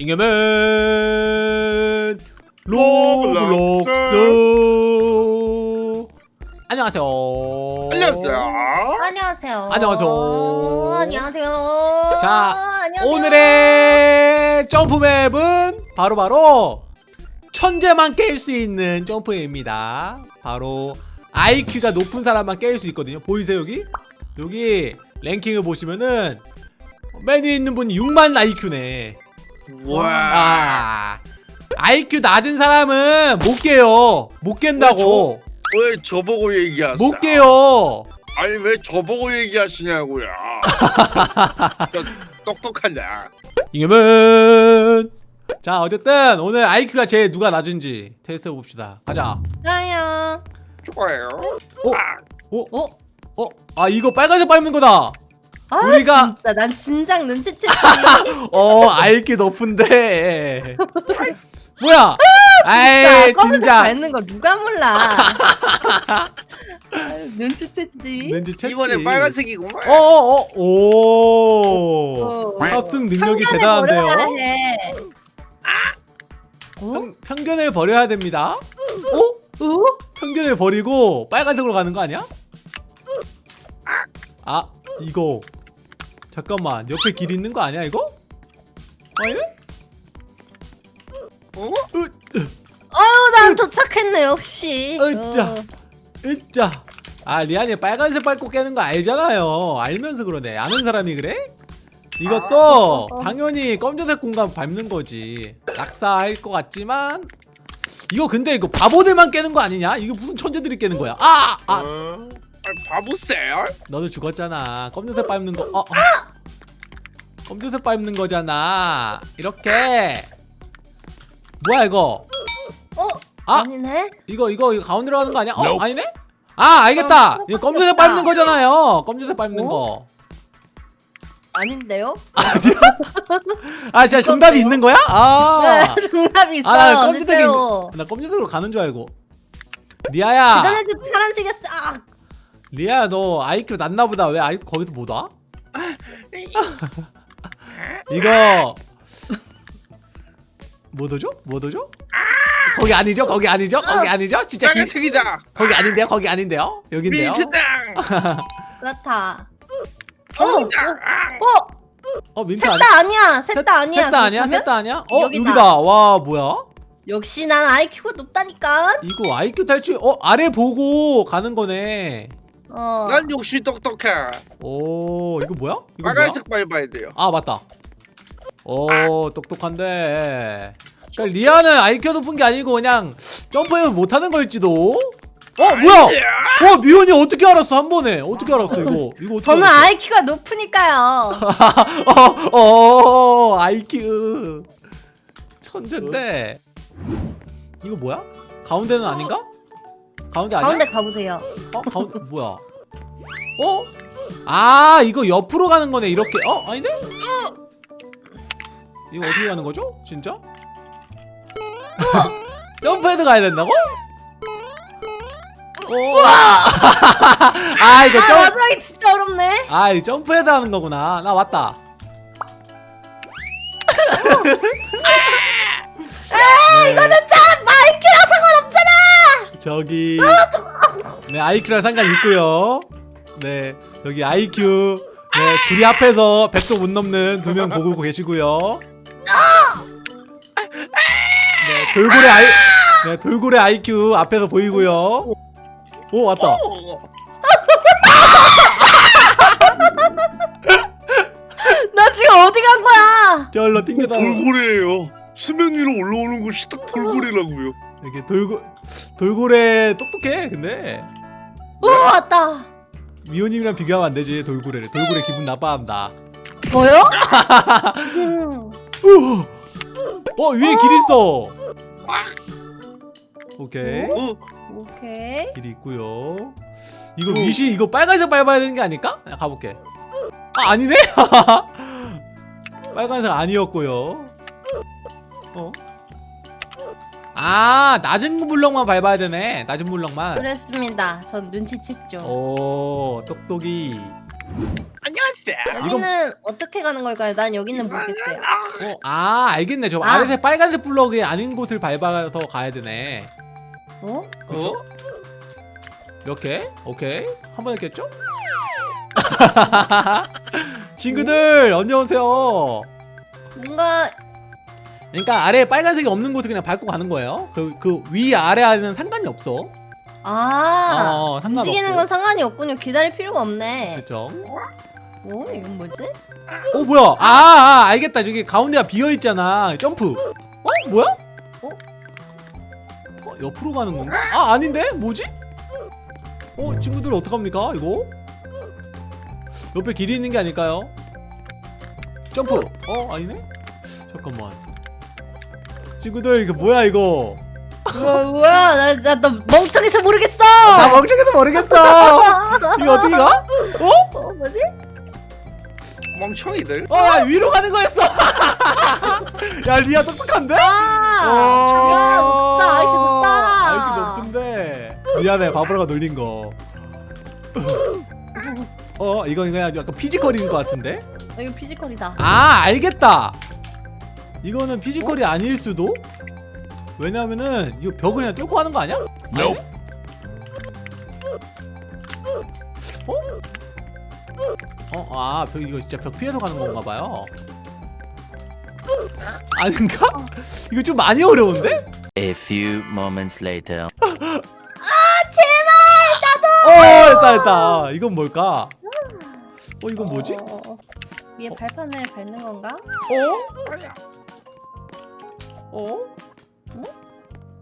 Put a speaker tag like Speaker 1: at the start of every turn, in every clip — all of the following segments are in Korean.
Speaker 1: 잉여맨 로블록스 안녕하세요
Speaker 2: 안녕하세요.
Speaker 3: 안녕하세요.
Speaker 1: 안녕하세요.
Speaker 3: 안녕하세요.
Speaker 1: 자,
Speaker 3: 안녕하세요.
Speaker 1: 오늘의 점프맵은 바로 바로 천재만 깰 수 있는 점프맵입니다 바로 IQ가 높은 사람만 깰 수 있거든요 보이세요 여기? 여기 랭킹을 보시면은 맨 위에 있는 분이 6만 IQ네
Speaker 2: 와.
Speaker 1: 아 IQ 낮은 사람은 못 깨요 못 깬다고
Speaker 2: 왜 저보고 얘기하세요?
Speaker 1: 못 깨요
Speaker 2: 아니 왜 저보고 얘기하시냐고요. 저 똑똑하냐?
Speaker 1: 이겨면 자 어쨌든 오늘 IQ가 제일 누가 낮은지 테스트 해봅시다 가자
Speaker 3: 나야.
Speaker 2: 좋아요.
Speaker 1: 어?
Speaker 2: 아,
Speaker 1: 어?
Speaker 3: 어?
Speaker 1: 어? 아 이거 빨간색 밟는 거다
Speaker 3: 아,
Speaker 1: 우리가-
Speaker 3: 진짜 난 진작 눈치챘지.
Speaker 1: 어 IQ 높은데 뭐야 아이
Speaker 3: 진짜 검은색 밟는 거 누가 몰라. 아유, 눈치챘지.
Speaker 1: 쳤지
Speaker 2: 이번에 빨간색이구만.
Speaker 1: 어어어 오
Speaker 3: 어.
Speaker 1: 합승 능력이 대단한데요.
Speaker 3: 어?
Speaker 1: 평, 편견을 버려야 됩니다 어?
Speaker 3: 어?
Speaker 1: 편견을 버리고 빨간색으로 가는 거 아니야? 아 이거 잠깐만 옆에 길 있는 거 아니야 이거? 아니네?
Speaker 2: 어?
Speaker 3: 아유, 난 도착했네 역시.
Speaker 1: 으짜.
Speaker 3: 어.
Speaker 1: 으짜 아 리안이 빨간색 밟고 깨는 거 알잖아요 알면서 그러네 아는 사람이 그래? 이것도
Speaker 3: 아.
Speaker 1: 당연히 검정색 공간 밟는 거지 낙사할 것 같지만 이거 근데 이거 바보들만 깨는 거 아니냐? 이거 무슨 천재들이 깨는 거야 아! 아!
Speaker 2: 어? 아니, 바보세요?
Speaker 1: 너도 죽었잖아. 검정색 밟는 거. 어, 어. 검정색 밟는 거잖아. 이렇게. 뭐야 이거?
Speaker 3: 어?
Speaker 1: 아!
Speaker 3: 아니네.
Speaker 1: 이거 이거 이거 가운데로 가는 거 아니야? 어, 아니네? 아, 알겠다. 이거 검정색 밟는 거잖아요. 검정색 밟는 거.
Speaker 3: 아닌데요?
Speaker 1: 아, 진짜 정답이 있는 거야? 아.
Speaker 3: 네, 정답이 있어요.
Speaker 1: 아, 나
Speaker 3: 실제로.
Speaker 1: 나 검정색으로 가는 줄 알고. 리아야.
Speaker 3: 그전에도 파란색이었어. 아,
Speaker 1: 리아야 너 IQ 낮나 보다. 왜 아이 거기서 못 와? 이거 뭐 오죠? 뭐 오죠? 거기 아니죠? 거기 아니죠? 거기 아니죠? 진짜 기,
Speaker 2: 빨간색이다.
Speaker 1: 거기 아닌데요? 거기 아닌데요? 여긴데요?
Speaker 2: 민트당.
Speaker 3: 그렇다.
Speaker 2: 통장.
Speaker 3: 어?
Speaker 1: 어 민트 아니?
Speaker 3: 셋다 아니야. 셋 다 아니야.
Speaker 1: 셋 다 아니야?
Speaker 3: 그렇다면?
Speaker 1: 셋다 아니야? 어
Speaker 3: 여기다.
Speaker 1: 여기다. 와 뭐야?
Speaker 3: 역시 난 IQ가 높다니까.
Speaker 1: 이거 IQ 탈출 어 아래 보고 가는 거네.
Speaker 3: 어.
Speaker 2: 난 역시 똑똑해.
Speaker 1: 오 이거 뭐야? 이거 뭐야?
Speaker 2: 빨간색 밟아야 돼요.
Speaker 1: 아 맞다. 오 똑똑한데. 그러니까 리아는 IQ 높은 게 아니고 그냥 점프를 못하는 걸지도. 어 뭐야? 와 미연이 어떻게 알았어 한 번에? 어떻게 알았어 이거? 이거 어떻게
Speaker 3: 저는
Speaker 1: 알았어?
Speaker 3: IQ가 높으니까요.
Speaker 1: 어, 어, IQ 천재인데. 이거 뭐야? 가운데는 아닌가? 가운데 아니야?
Speaker 3: 가운데 가보세요.
Speaker 1: 어 가운데 뭐야? 어? 아 이거 옆으로 가는 거네 이렇게. 어 아닌데? 이거 어떻게 가는 거죠? 진짜? 점프해서 가야 된다고? 오. 아 이거
Speaker 3: 아,
Speaker 1: 점
Speaker 3: 마지막이 진짜 어렵네.
Speaker 1: 아, 이 점프해서 하는 거구나. 나 왔다. 네,
Speaker 3: 이거는 참 IQ랑 상관없잖아.
Speaker 1: 저기 네 IQ랑 상관 있고요. 네 여기 IQ 네 둘이 합해서 100도 못 넘는 두 명 보고 계시고요. 네 돌고래 아이 네 돌고래 IQ 앞에서 보이고요. 오 왔다.
Speaker 2: 어.
Speaker 3: 나 지금 어디 간 거야?
Speaker 1: 저로 튕겨다.
Speaker 2: 돌고래예요. 수면 위로 올라오는 것이 딱 돌고래라고요.
Speaker 1: 이렇게 돌고 돌고래 똑똑해. 근데
Speaker 3: 오 왔다.
Speaker 1: 미호님이랑 비교하면 안 되지 돌고래를. 돌고래 기분 나빠한다.
Speaker 3: 뭐요? 음.
Speaker 1: 우! 어 위에 길 있어. 오케이
Speaker 2: 어?
Speaker 3: 오케이.
Speaker 1: 길이 있고요. 이거 위시 이거 빨간색 밟아야 되는 게 아닐까? 야, 가볼게. 아 아니네? 빨간색 아니었고요. 어? 아 낮은 블럭만 밟아야 되네. 낮은 블럭만.
Speaker 3: 그랬습니다. 전 눈치챘죠.
Speaker 1: 오 똑똑이.
Speaker 2: 안녕하세요.
Speaker 3: 여기는 어떻게 가는 걸까요? 난 여기는 모르겠어요.
Speaker 1: 어, 아 알겠네 저
Speaker 3: 아.
Speaker 1: 아래색 빨간색 블럭이 아닌 곳을 밟아서 가야 되네
Speaker 3: 어?
Speaker 1: 그렇죠? 이렇게 오케이 한 번 했겠죠? 친구들 안녕하세요
Speaker 3: 뭔가
Speaker 1: 그러니까 아래 빨간색이 없는 곳을 그냥 밟고 가는 거예요 그 그 위 아래는 상관이 없어
Speaker 3: 아
Speaker 1: 어, 상관없고.
Speaker 3: 움직이는 건 상관이 없군요. 기다릴 필요가 없네.
Speaker 1: 그쵸
Speaker 3: 어? 이건 뭐지?
Speaker 1: 어 뭐야 아, 아 알겠다 저기 가운데가 비어있잖아 점프 어 뭐야?
Speaker 3: 어?
Speaker 1: 어, 옆으로 가는 건가? 아 아닌데 뭐지? 어 친구들 어떡합니까 이거? 옆에 길이 있는 게 아닐까요? 점프 어 아니네? 잠깐만 친구들 이거 뭐야 이거
Speaker 3: 뭐, 뭐야? 나, 나, 나 멍청해서 모르겠어!
Speaker 1: 나 멍청해서 모르겠어 이거 어떻게 가? 어?
Speaker 3: 어, 뭐지?
Speaker 2: 멍청이들.
Speaker 1: 어 야, 위로 가는 거였어 야 리아 똑똑한데?
Speaker 3: 아!
Speaker 1: 어.
Speaker 3: 야, 높다, 아이고, 높다.
Speaker 1: 아이고 높은데 미안해 바보라가 놀린 거. 어 이거 이거 약간 피지컬인 것 같은데?
Speaker 3: 어, 이거 피지컬이다.
Speaker 1: 아 알겠다. 이거는 피지컬이 아닐 수도? 왜냐면은 이거 벽을 그냥 뚫고 하는 거 아니야? 아니네? 어? 어, 아, 벽, 이거 진짜 벽 피해서 가는 건가 봐요. 아닌가? 이거 좀 많이 어려운데?
Speaker 4: A few moments later.
Speaker 1: 어, 됐다, 됐다. 이건 뭘까? 어, 이건 뭐지?
Speaker 3: 어, 어, 어. 위에 발판을 밟는 건가?
Speaker 1: 어? 어? 어?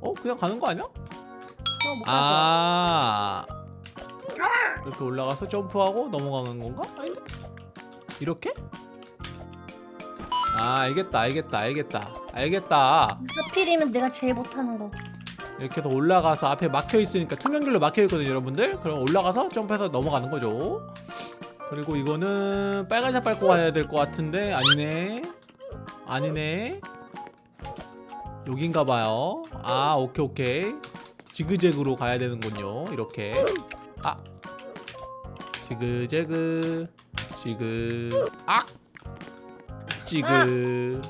Speaker 1: 어? 그냥 가는 거 아니야?
Speaker 3: 가죠.
Speaker 1: 아 이렇게 올라가서 점프하고 넘어가는 건가? 아닌데? 이렇게? 아 알겠다 알겠다 알겠다 알겠다
Speaker 3: 하필이면 내가 제일 못하는 거.
Speaker 1: 이렇게 해서 올라가서 앞에 막혀 있으니까 투명길로 막혀 있거든요 여러분들 그럼 올라가서 점프해서 넘어가는 거죠 그리고 이거는 빨간색 밟고 가야 될 것 같은데 아니네 아니네 여긴가 봐요 아 오케이 오케이 지그재그로 가야 되는군요 이렇게 아 지그재그 지그 악 지그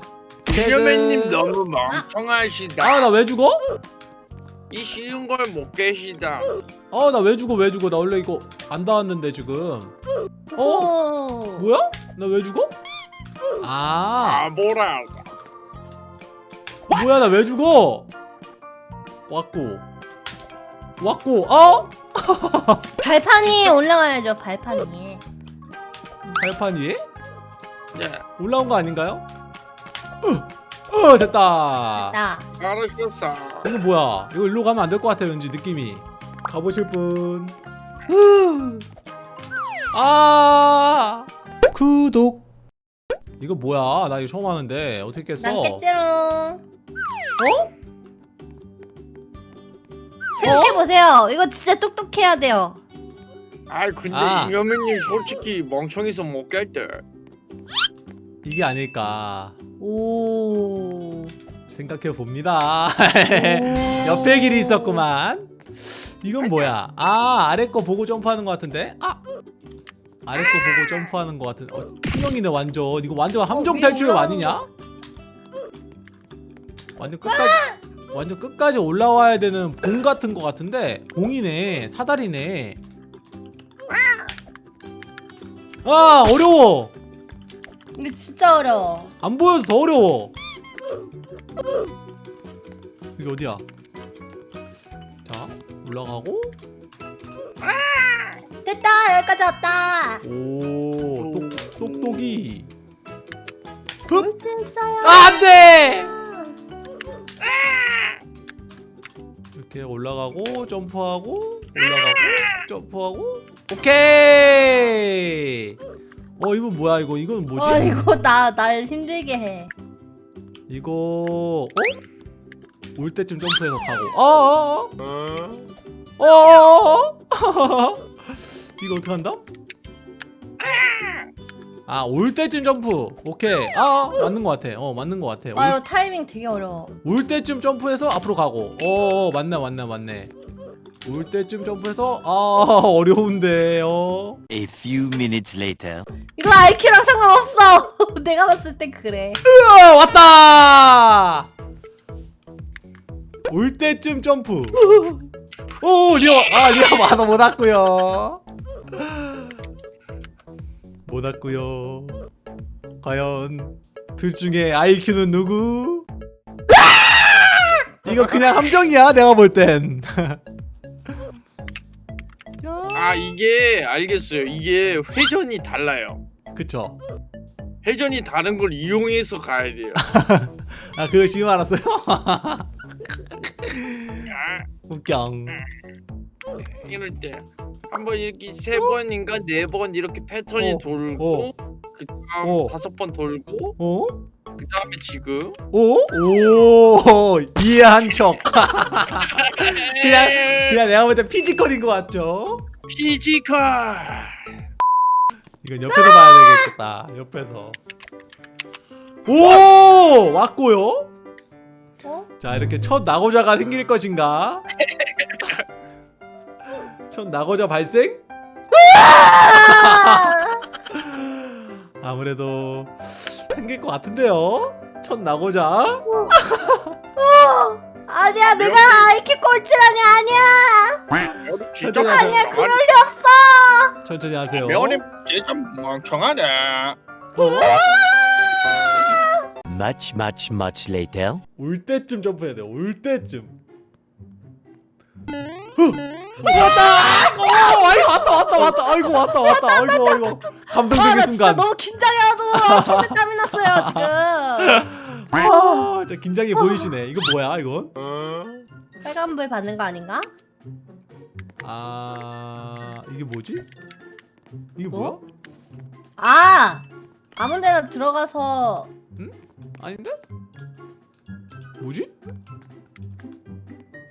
Speaker 2: 이겨맨님 너무 멍청하시다.
Speaker 1: 아 나 왜 죽어?
Speaker 2: 이 쉬운 걸못 깨시다.
Speaker 1: 아 나 왜 죽어 왜 죽어 나 원래 이거 안 닿았는데 지금 어?
Speaker 3: 오.
Speaker 1: 뭐야? 나 왜 죽어?
Speaker 2: 아아 뭐라.
Speaker 1: 뭐야 나 왜 죽어? 왔고 왔고 어?
Speaker 3: 발판이 올라가야죠, 발판이.
Speaker 1: 발판 위에?
Speaker 2: 네.
Speaker 1: 올라온 거 아닌가요? 어, 어 됐다
Speaker 3: 나.
Speaker 2: 알았었어.
Speaker 1: 이거 뭐야 이거 일로 가면 안 될 것 같아 왠지 느낌이 가보실 분
Speaker 3: 후.
Speaker 1: 아 구독 이거 뭐야 나 이거 처음 하는데 어떻게 깼어
Speaker 3: 난 깼지롱.
Speaker 1: 어?
Speaker 3: 생각해보세요. 이거 진짜 똑똑해야 돼요.
Speaker 2: 아 근데
Speaker 1: 아.
Speaker 2: 이겨맨님 솔직히 멍청해서 못 깼대.
Speaker 1: 이게 아닐까
Speaker 3: 오.
Speaker 1: 생각해 봅니다 옆에 길이 있었구만 이건 뭐야 아 아래 거 보고 점프하는 것 같은데 아 아래 거 보고 점프하는 것 같은 어, 투명이네 완전 이거 완전 함정 탈출
Speaker 3: 올라오는
Speaker 1: 아니냐 완전 끝까지 완전 끝까지 올라와야 되는 봉 같은 것 같은데 봉이네 사다리네 아 어려워
Speaker 3: 이거 진짜 어려워.
Speaker 1: 안 보여서 더 어려워. 여기 어디야? 자, 올라가고.
Speaker 3: 됐다, 여기까지 왔다.
Speaker 1: 오, 똑, 똑똑이. 흡! 아, 안 돼! 이렇게 올라가고, 점프하고, 올라가고, 점프하고. 오케이! 어, 이건 뭐야, 이거? 이건 뭐지?
Speaker 3: 어, 이거 나, 날 힘들게 해.
Speaker 1: 이거, 어? 올 때쯤 점프해서 가고. 어어어? 어어어? 이거 어떻게 한다? 아, 올 때쯤 점프. 오케이. 아, 맞는 것 같아. 어, 맞는 것 같아.
Speaker 3: 아,
Speaker 1: 올,
Speaker 3: 이거 타이밍 되게 어려워.
Speaker 1: 올 때쯤 점프해서 앞으로 가고. 어, 어, 맞네, 맞네, 맞네. 올 때쯤 점프해서 아 어려운데요
Speaker 4: A few minutes later.
Speaker 3: 이거 IQ랑 상관없어. 내가 봤을 땐 그래.
Speaker 1: 으아, 왔다 올 때쯤 점프 오 리아 아 리아 만화 못 왔고요 못 왔고요. 과연 둘 중에 IQ는 누구? 이거 그냥 함정이야 내가 볼땐.
Speaker 2: 아 이게 알겠어요. 이게 회전이 달라요.
Speaker 1: 그쵸.
Speaker 2: 회전이 다른 걸 이용해서 가야 돼요.
Speaker 1: 아 그거 지금 알았어요?
Speaker 2: 아,
Speaker 1: 웃겨
Speaker 2: 이럴 때 한 번 이렇게 세 번인가 네 번 이렇게 패턴이
Speaker 1: 어,
Speaker 2: 돌고
Speaker 1: 어.
Speaker 2: 그 다음
Speaker 1: 어.
Speaker 2: 다섯 번 돌고
Speaker 1: 어?
Speaker 2: 그 다음에 지금
Speaker 1: 오? 오 이해한 척 그냥 그냥 내가 볼 때 피지컬인 것 같죠?
Speaker 2: 피지컬
Speaker 1: 이건 옆에서 봐야 되겠다 옆에서 오 왔고요
Speaker 3: 어?
Speaker 1: 자 이렇게 첫 낙오자가 생길 것인가 첫 낙오자 발생 아무래도 생길 것 같은데요 첫 낙오자
Speaker 3: 아니야, 내가 IQ 꼴찌라니 아니야.
Speaker 2: 진짜
Speaker 1: 아니야,
Speaker 3: 아니야, 그럴 리 없어.
Speaker 1: 천천히 하세요
Speaker 2: 명언님 진짜 멍청하네
Speaker 1: 어?
Speaker 4: Much, much, much later.
Speaker 1: 올 때쯤 점프해야 돼. 올 때쯤. 어, 왔다! 어, 아이고 왔다 왔다 왔다. 아이고 왔다 왔다. 아이고 아이고.
Speaker 3: 아,
Speaker 1: 감동적인
Speaker 3: 나 진짜
Speaker 1: 순간.
Speaker 3: 너무 긴장해가지고 손에 땀이 났어요 지금.
Speaker 1: 아, 진짜 긴장이 보이시네. 이거 뭐야 이건?
Speaker 3: 빨간 불 받는 거 아닌가?
Speaker 1: 아 이게 뭐지? 이게
Speaker 3: 뭐?
Speaker 1: 뭐야?
Speaker 3: 아, 아무데나 들어가서
Speaker 1: 아닌데? 뭐지?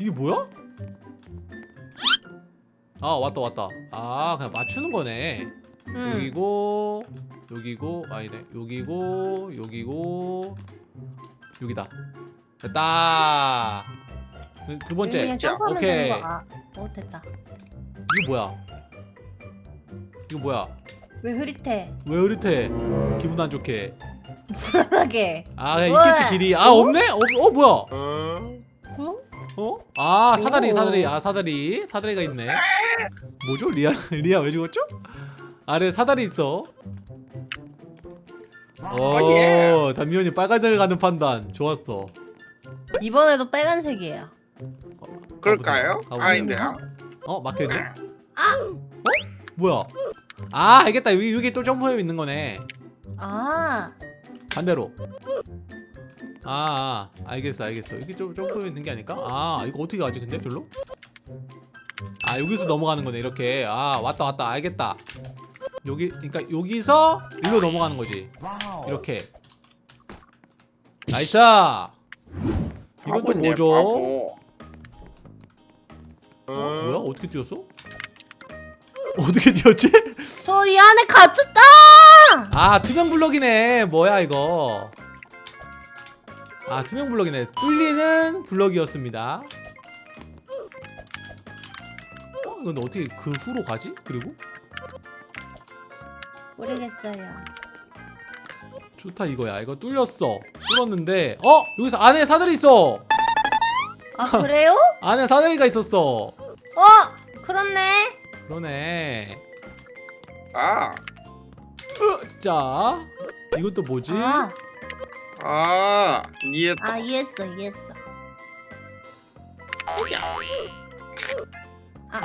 Speaker 1: 이게 뭐야? 아 왔다 왔다. 아 그냥 맞추는 거네.
Speaker 3: 음.
Speaker 1: 여기고 여기고 아니네 여기고 여기고 여기다 됐다 그- 두 번째 오케이.
Speaker 3: 아, 어 됐다.
Speaker 1: 이거 뭐야 이거 뭐야
Speaker 3: 왜 흐릿해?
Speaker 1: 왜 흐릿해 기분 안 좋게
Speaker 3: 불안하게.
Speaker 1: 아? 있겠지 길이 아
Speaker 3: 어?
Speaker 1: 없네 어, 어 뭐야
Speaker 3: 어?
Speaker 1: 어? 아 사다리
Speaker 3: 오.
Speaker 1: 사다리 아 사다리 사다리가 있네 뭐죠 리아 리아 왜 죽었죠? 아래 사다리 있어 오 담미연이 빨간색을 가는 판단 좋았어
Speaker 3: 이번에도 빨간색이에요.
Speaker 2: 그럴까요?
Speaker 1: 가보자.
Speaker 2: 아닌데요
Speaker 1: 어 막혀있네 어? 뭐야 아 알겠다 여기, 여기 또 점프맵 있는 거네
Speaker 3: 아,
Speaker 1: 반대로 아, 아 알겠어 알겠어 여기 좀 점프맵 있는 게 아닐까? 아 이거 어떻게 가지 근데 별로? 아 여기서 넘어가는 거네 이렇게 아 왔다 왔다 알겠다 여기 그러니까 여기서 일로 넘어가는 거지 이렇게 nice 이건 또 뭐죠? 어? 뭐야 어떻게 뛰었어? 어떻게 뛰었지?
Speaker 3: 저 이 안에 갇혔다.
Speaker 1: 아 투명 블럭이네 뭐야 이거 아 투명 블럭이네 뚫리는 블럭이었습니다 어? 이건 어떻게 그 후로 가지? 그리고?
Speaker 3: 모르겠어요.
Speaker 1: 좋다 이거야 이거 뚫렸어 뚫었는데 어? 여기서 안에 사다리 있어
Speaker 3: 아 그래요?
Speaker 1: 안에 사다리가 있었어
Speaker 3: 어, 그렇네.
Speaker 1: 그러네
Speaker 2: 아,
Speaker 1: 으, 자 이것도 뭐지?
Speaker 3: 아,
Speaker 2: 아, 이해했다.
Speaker 3: 아 이해했어, 이해했어. 아,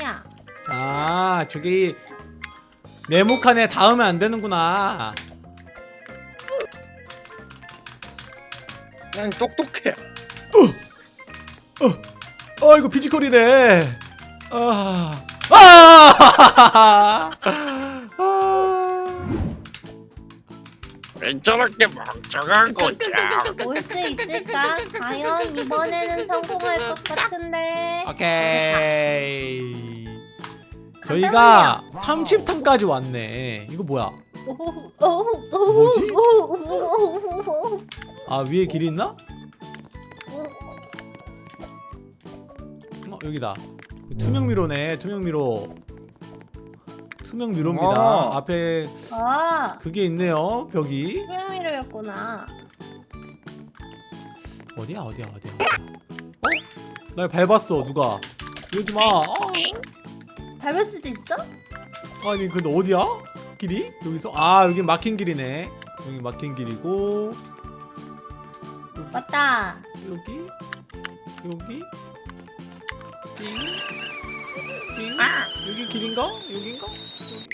Speaker 3: 야,
Speaker 1: 아 저기 네모칸에 닿으면 안 되는구나
Speaker 2: 난 똑똑해.
Speaker 1: 어 이거 피지컬이네 아 아! 아!
Speaker 2: 저렇게 멍청한 거지?
Speaker 3: 올수 있을까? 과연 이번에는 성공할 것 같은데.
Speaker 1: 오케이 저희가 30턴까지 왔네 이거 뭐야 뭐지? 아 위에 길이 있나? 여기다 투명 미로네 투명 미로 투명 미로입니다.
Speaker 2: 아.
Speaker 1: 앞에
Speaker 3: 아.
Speaker 1: 그게 있네요 벽이.
Speaker 3: 투명 미로였구나.
Speaker 1: 어디야 어디야 어디야? 어? 날 밟았어 누가? 이러지 마. 아,
Speaker 3: 밟을 수도 있어?
Speaker 1: 아니 근데 어디야? 길이? 여기서? 아 여기 막힌 길이네. 여기 막힌 길이고.
Speaker 3: 맞다.
Speaker 1: 여기? 여기? 띵, 띵. 여기 길인가? 여긴가?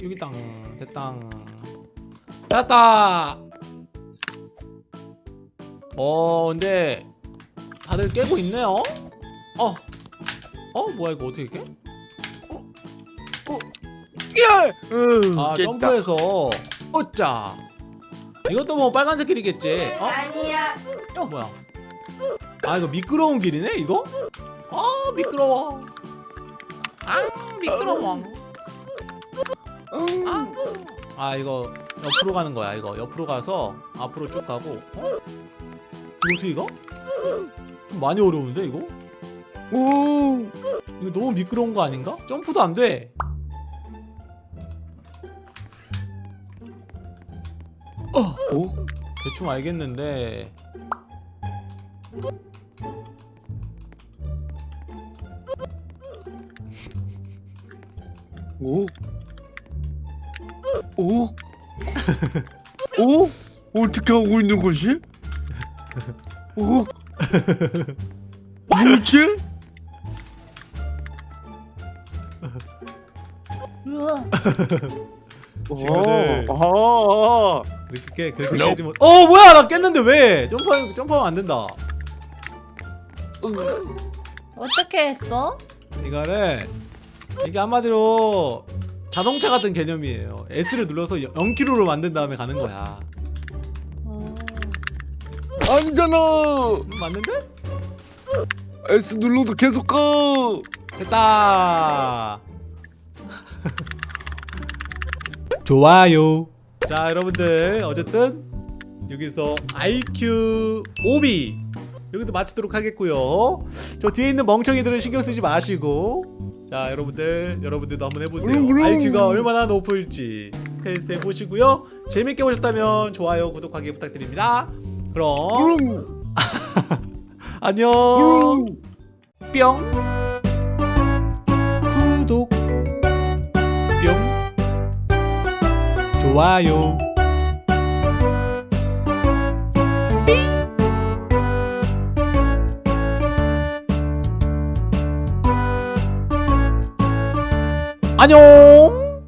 Speaker 1: 여기, 땅. 됐다 어 근데 다들 깨고 있네요? 어. 어? 뭐야 이거 어떻게 깨?
Speaker 2: 야! 으,
Speaker 1: 아
Speaker 2: 깼다.
Speaker 1: 점프해서. 어짜. 이것도 뭐 빨간색 길이겠지. 어?
Speaker 3: 아니야.
Speaker 1: 어 뭐야? 아 이거 미끄러운 길이네 이거? 아 미끄러워. 아 미끄러워 아, 아 이거 옆으로 가는 거야 이거 옆으로 가서 앞으로 쭉 가고 어? 이거 어떻게 가? 좀 많이 어려운데 이거?
Speaker 2: 오!
Speaker 1: 이거 너무 미끄러운 거 아닌가? 점프도 안 돼.
Speaker 2: 오?
Speaker 1: 대충 알겠는데
Speaker 2: 오? 오? 오? 어떻게 하고 있는 거지? 오? 뭐지?
Speaker 3: 우와
Speaker 1: 친구들.
Speaker 2: 아, 아,
Speaker 1: 그렇게 깨 그렇게 깨지 못. 어 뭐야 나 깼는데 왜? 점프 점프하면 안 된다.
Speaker 3: 어떻게 했어?
Speaker 1: 이거를 이게 한마디로 자동차 같은 개념이에요. S를 눌러서 0km로 만든 다음에 가는 거야.
Speaker 3: 어...
Speaker 2: 아니잖아.
Speaker 1: 음, 맞는데?
Speaker 2: S 눌러도 계속 가.
Speaker 1: 됐다. 좋아요. 자, 여러분들 어쨌든 여기서 IQ 5B 여기도 마치도록 하겠고요. 저 뒤에 있는 멍청이들은 신경 쓰지 마시고 자, 여러분들 여러분들도 한번 해보세요. IQ가 얼마나 높을지 테스트 해보시고요. 재밌게 보셨다면 좋아요, 구독하기 부탁드립니다. 그럼 안녕. 뿅 구독 뿅 좋아요 안녕